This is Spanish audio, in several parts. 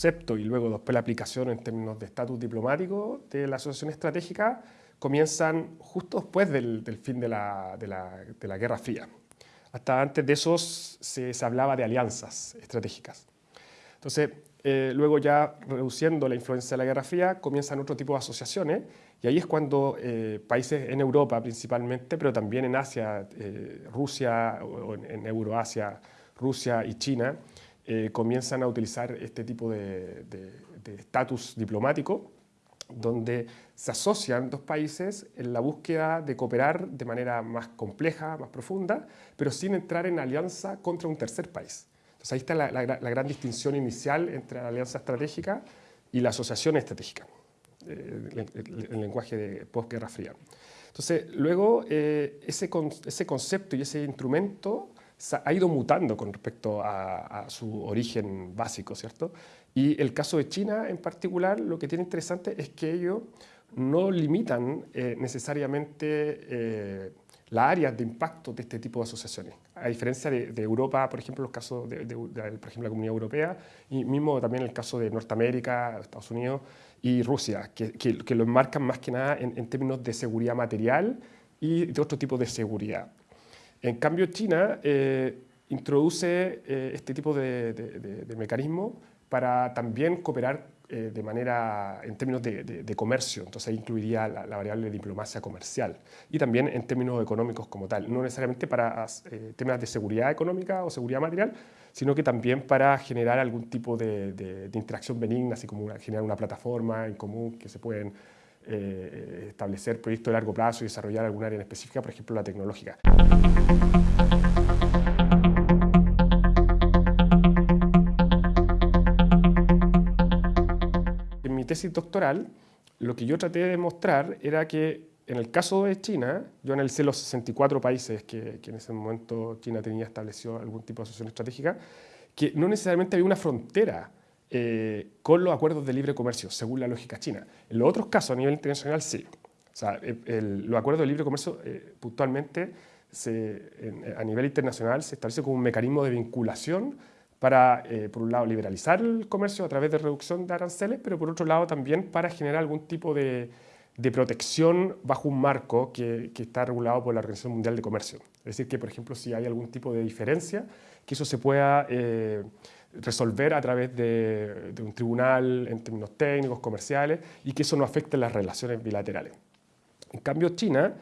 concepto y luego después la aplicación en términos de estatus diplomático de la asociación estratégica comienzan justo después del, fin de la, de, la, de la, Guerra Fría. Hasta antes de eso se, se hablaba de alianzas estratégicas. Entonces, eh, luego ya reduciendo la influencia de la Guerra Fría, comienzan otro tipo de asociaciones y ahí es cuando eh, países en Europa principalmente, pero también en Asia, eh, Rusia, o en Euroasia, Rusia y China, comienzan a utilizar este tipo de estatus diplomático donde se asocian dos países en la búsqueda de cooperar de manera más compleja, más profunda, pero sin entrar en alianza contra un tercer país. Entonces ahí está la, gran distinción inicial entre la alianza estratégica y la asociación estratégica, eh, el, lenguaje de posguerra fría. Entonces, luego eh, ese concepto y ese instrumento ha ido mutando con respecto a, su origen básico, ¿cierto? Y el caso de China en particular, lo que tiene interesante es que ellos no limitan eh, necesariamente las áreas de impacto de este tipo de asociaciones. A diferencia de, Europa, por ejemplo, los casos de, por ejemplo, la Comunidad Europea, y mismo también el caso de Norteamérica, Estados Unidos y Rusia, que, que, lo enmarcan más que nada en, términos de seguridad material y de otro tipo de seguridad. En cambio, China eh, introduce eh, este tipo de, de mecanismo para también cooperar eh, de manera, en términos de, comercio, entonces ahí incluiría la, variable de diplomacia comercial. Y también en términos económicos como tal, no necesariamente para eh, temas de seguridad económica o seguridad material, sino que también para generar algún tipo de, interacción benigna, así como generar una plataforma en común que se pueden eh, establecer proyectos de largo plazo y desarrollar algún área en específica, por ejemplo la tecnológica. tesis doctoral, lo que yo traté de demostrar era que en el caso de China, yo analicé los 64 países que, en ese momento China tenía establecido algún tipo de asociación estratégica, que no necesariamente había una frontera eh, con los acuerdos de libre comercio, según la lógica china. En los otros casos, a nivel internacional, sí. O sea, los acuerdos de libre comercio eh, puntualmente se, a nivel internacional se establece como un mecanismo de vinculación para, eh, por un lado, liberalizar el comercio a través de reducción de aranceles, pero por otro lado también para generar algún tipo de, de protección bajo un marco que, que, está regulado por la Organización Mundial de Comercio. Es decir, que, por ejemplo, si hay algún tipo de diferencia, que eso se pueda eh, resolver a través de, de, un tribunal en términos técnicos, comerciales, y que eso no afecte las relaciones bilaterales. En cambio, China,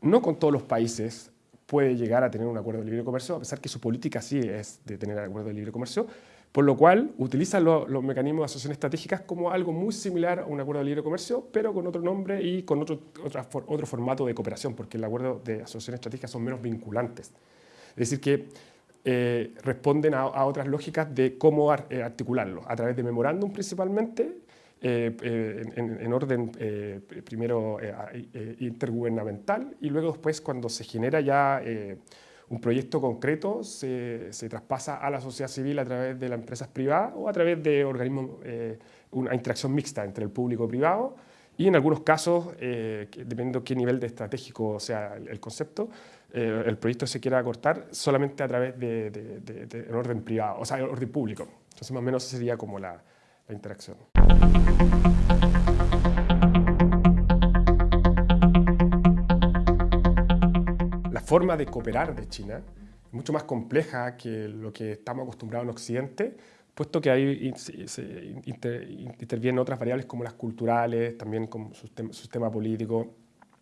no con todos los países puede llegar a tener un acuerdo de libre comercio, a pesar que su política sí es de tener acuerdo de libre comercio, por lo cual utiliza los mecanismos de asociación estratégicas como algo muy similar a un acuerdo de libre comercio, pero con otro nombre y con otro, otro formato de cooperación, porque el acuerdo de asociación estratégica son menos vinculantes. Es decir, que eh, responden a, otras lógicas de cómo eh, articularlo, a través de memorándum principalmente, eh, en, orden primero intergubernamental y luego después cuando se genera ya un proyecto concreto se, se, traspasa a la sociedad civil a través de las empresas privadas o a través de organismos, una interacción mixta entre el público y privado y en algunos casos, dependiendo qué nivel de estratégico sea el, concepto, el proyecto se quiera cortar solamente a través de, de, orden privado, o sea, orden público. Entonces más o menos sería como la, la interacción. La forma de cooperar de China es mucho más compleja que lo que estamos acostumbrados en Occidente, puesto que ahí intervienen otras variables como las culturales, también como su sistema político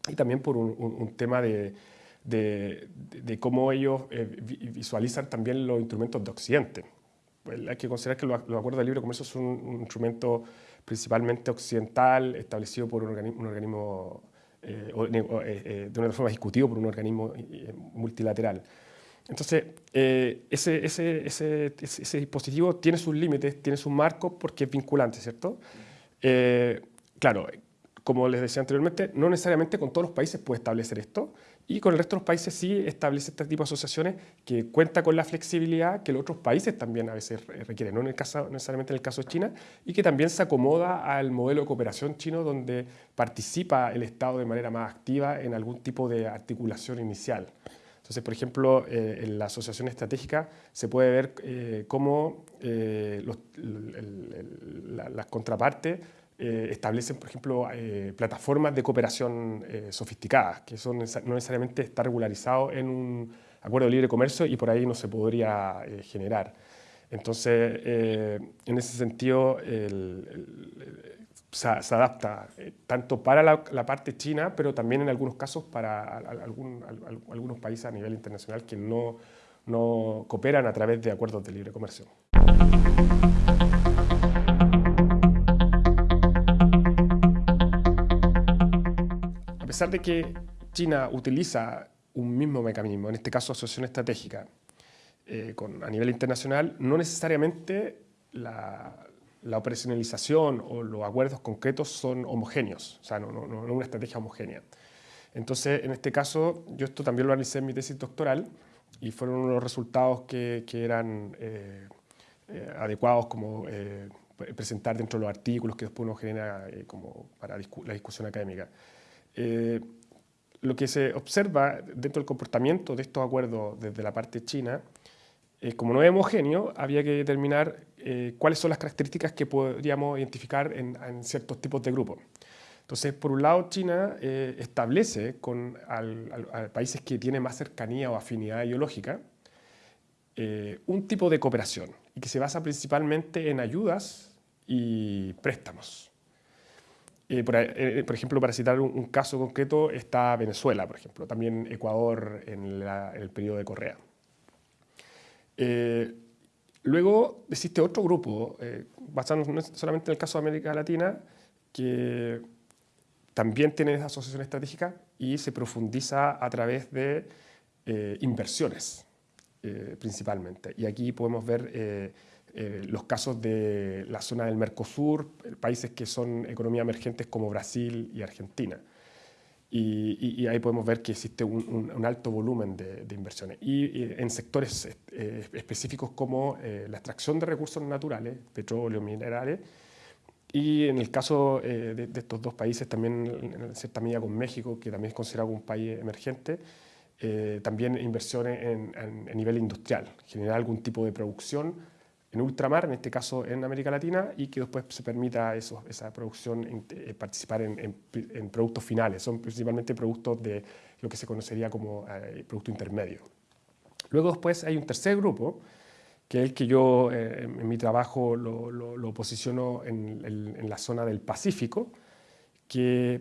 y también por un, tema de, cómo ellos eh, visualizan también los instrumentos de Occidente. Pues, hay que considerar que los, acuerdos de libre comercio son un, instrumento principalmente occidental, establecido por un organismo, eh, eh, eh, de una forma ejecutivo por un organismo multilateral. Entonces, ese, ese, ese, ese, dispositivo tiene sus límites, tiene sus marcos porque es vinculante, ¿cierto? claro, como les decía anteriormente, no necesariamente con todos los países puede establecer esto, y con el resto de los países sí establece este tipo de asociaciones que cuenta con la flexibilidad que los otros países también a veces requieren, no en el caso, necesariamente en el caso de China, y que también se acomoda al modelo de cooperación chino donde participa el Estado de manera más activa en algún tipo de articulación inicial. Entonces, por ejemplo, eh, en la asociación estratégica se puede ver eh, cómo eh, las contrapartes establecen, por ejemplo, plataformas de cooperación sofisticadas, que son, no necesariamente está regularizado en un acuerdo de libre comercio y por ahí no se podría generar. Entonces, en ese sentido, el se, adapta eh, tanto para la, parte china, pero también en algunos casos para algunos países a nivel internacional que no, no cooperan a través de acuerdos de libre comercio. A pesar de que China utiliza un mismo mecanismo, en este caso asociación estratégica, eh, con, a nivel internacional, no necesariamente la, la operacionalización o los acuerdos concretos son homogéneos, o sea, no, una estrategia homogénea. Entonces, en este caso, yo esto también lo analicé en mi tesis doctoral y fueron unos resultados que, eran eh, eh, adecuados como eh, presentar dentro de los artículos que después uno genera como para la discusión académica. lo que se observa dentro del comportamiento de estos acuerdos desde la parte china como no es homogéneo, había que determinar eh, cuáles son las características que podríamos identificar en, ciertos tipos de grupos. Entonces, por un lado, China eh, establece con países que tienen más cercanía o afinidad ideológica un tipo de cooperación y que se basa principalmente en ayudas y préstamos. Por, ejemplo, para citar un, caso concreto, está Venezuela, por ejemplo, también Ecuador en, en el periodo de Correa. Eh, luego existe otro grupo, eh, basándonos solamente en el caso de América Latina, que también tiene esa asociación estratégica y se profundiza a través de eh, inversiones, principalmente. Y aquí podemos ver los casos de la zona del Mercosur, países que son economías emergentes como Brasil y Argentina. Y, ahí podemos ver que existe un, alto volumen de, inversiones. Y, en sectores eh, específicos como eh, la extracción de recursos naturales, petróleo, minerales, y en el caso eh, de, estos dos países, también en cierta medida con México, que también es considerado un país emergente, también inversiones en, a nivel industrial, generar algún tipo de producción en ultramar, en este caso en América Latina, y que después se permita esa producción eh, participar en, productos finales. Son principalmente productos de lo que se conocería como eh, producto intermedio. Luego después hay un tercer grupo, que es el que yo eh, en mi trabajo lo, lo, posiciono en, en, la zona del Pacífico, que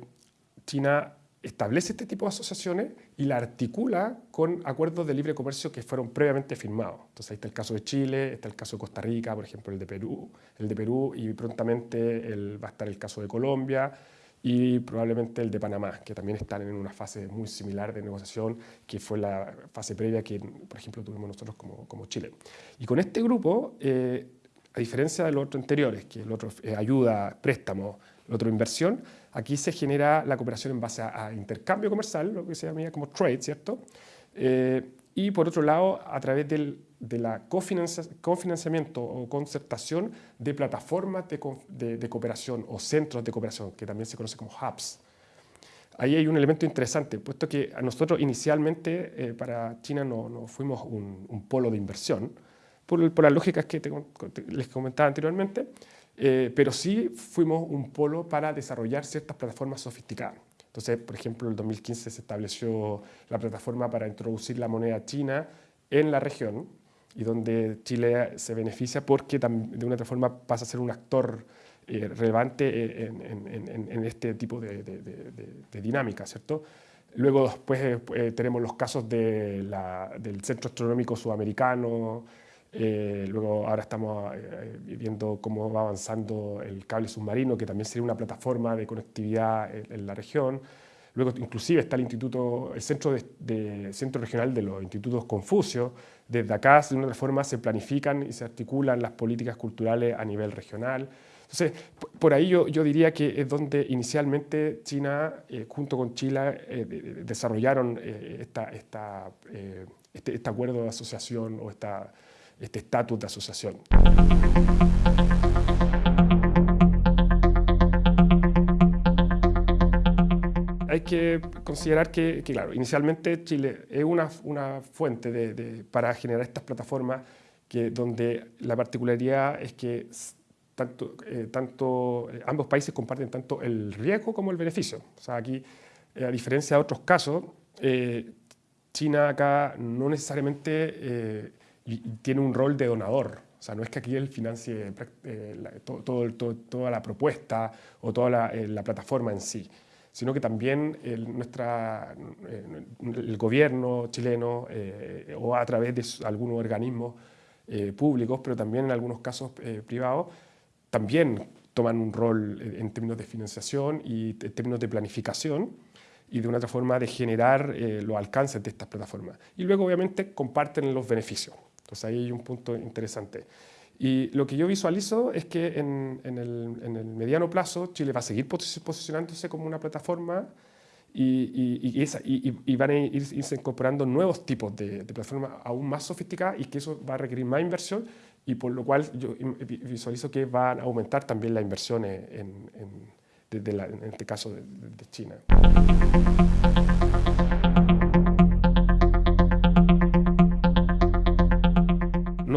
China establece este tipo de asociaciones y la articula con acuerdos de libre comercio que fueron previamente firmados. Entonces ahí está el caso de Chile, está el caso de Costa Rica, por ejemplo el de Perú, el de Perú y prontamente el, va a estar el caso de Colombia y probablemente el de Panamá, que también están en una fase muy similar de negociación, que fue la fase previa que, por ejemplo, tuvimos nosotros como, como Chile. Y con este grupo, eh, a diferencia de los otros anteriores, que el otro ayuda, préstamo, el otro inversión, Aquí se genera la cooperación en base a, intercambio comercial, lo que se llama como trade, ¿cierto? Eh, y por otro lado, a través del, de la cofinanciamiento o concertación de plataformas de, de, cooperación o centros de cooperación, que también se conoce como hubs. Ahí hay un elemento interesante, puesto que a nosotros inicialmente eh, para China no, no fuimos un, polo de inversión, por, por las lógicas que les comentaba anteriormente, eh, pero sí fuimos un polo para desarrollar ciertas plataformas sofisticadas. Entonces, por ejemplo, en el 2015 se estableció la plataforma para introducir la moneda china en la región y donde Chile se beneficia porque de una otra forma pasa a ser un actor eh, relevante eh, en, este tipo de, dinámica, ¿cierto? Luego después tenemos los casos del Centro Astronómico Sudamericano, eh, luego ahora estamos eh, viendo cómo va avanzando el cable submarino, que también sería una plataforma de conectividad en, la región. Luego inclusive está el instituto, el centro, de, centro regional de los institutos Confucio. Desde acá, de una forma, se planifican y se articulan las políticas culturales a nivel regional. Entonces, por ahí yo, yo diría que es donde inicialmente China, eh, junto con Chile, desarrollaron esta, esta, este, este acuerdo de asociación o esta este estatus de asociación. hay que considerar que, claro, inicialmente Chile es una, una fuente de, para generar estas plataformas que, donde la particularidad es que tanto, eh, tanto, eh, ambos países comparten tanto el riesgo como el beneficio. O sea, aquí, eh, a diferencia de otros casos, China acá no necesariamente tiene un rol de donador. O sea, no es que aquí él financie todo, toda la propuesta o toda la, plataforma en sí, sino que también el, nuestra, el gobierno chileno o a través de algunos organismos públicos, pero también en algunos casos privados, también toman un rol en términos de financiación y en términos de planificación y de una otra forma de generar eh, los alcances de estas plataformas. Y luego, obviamente, comparten los beneficios. Entonces, ahí hay un punto interesante. Y lo que yo visualizo es que en, el, mediano plazo Chile va a seguir posicionándose como una plataforma y, y, van a irse incorporando nuevos tipos de, de plataformas aún más sofisticadas y que eso va a requerir más inversión y por lo cual yo visualizo que van a aumentar también las inversiones en, en, este caso de, China.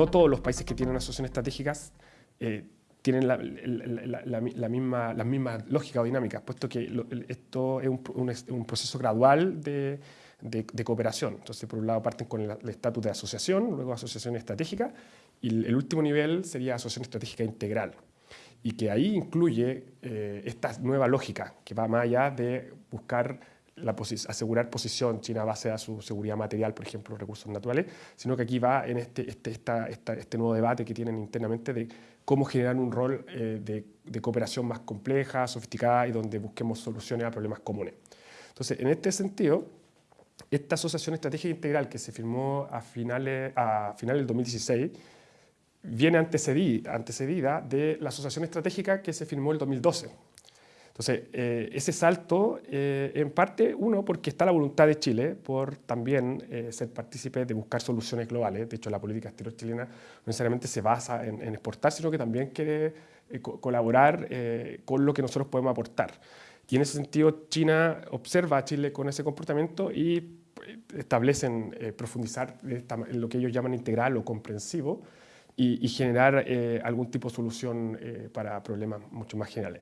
No todos los países que tienen asociaciones estratégicas eh, tienen la, la, misma, las mismas lógicas o dinámicas, puesto que esto es un, un, proceso gradual de, de, cooperación. Entonces, por un lado parten con el estatus de asociación, luego asociación estratégica, y el último nivel sería asociación estratégica integral, y que ahí incluye eh, esta nueva lógica, que va más allá de buscar la asegurar posición China base a su seguridad material, por ejemplo, recursos naturales, sino que aquí va en este, este, esta, este nuevo debate que tienen internamente de cómo generar un rol eh, de, de, cooperación más compleja, sofisticada y donde busquemos soluciones a problemas comunes. Entonces, en este sentido, esta asociación estratégica integral que se firmó a finales, a finales del 2016 viene antecedida, antecedida de la asociación estratégica que se firmó el 2012. Entonces, eh, ese salto, eh, en parte, uno, porque está la voluntad de Chile por también eh, ser partícipe de buscar soluciones globales. De hecho, la política exterior chilena no necesariamente se basa en, exportar, sino que también quiere colaborar con lo que nosotros podemos aportar. Y en ese sentido, China observa a Chile con ese comportamiento y establecen profundizar en lo que ellos llaman integral o comprensivo, y, generar algún tipo de solución para problemas mucho más generales.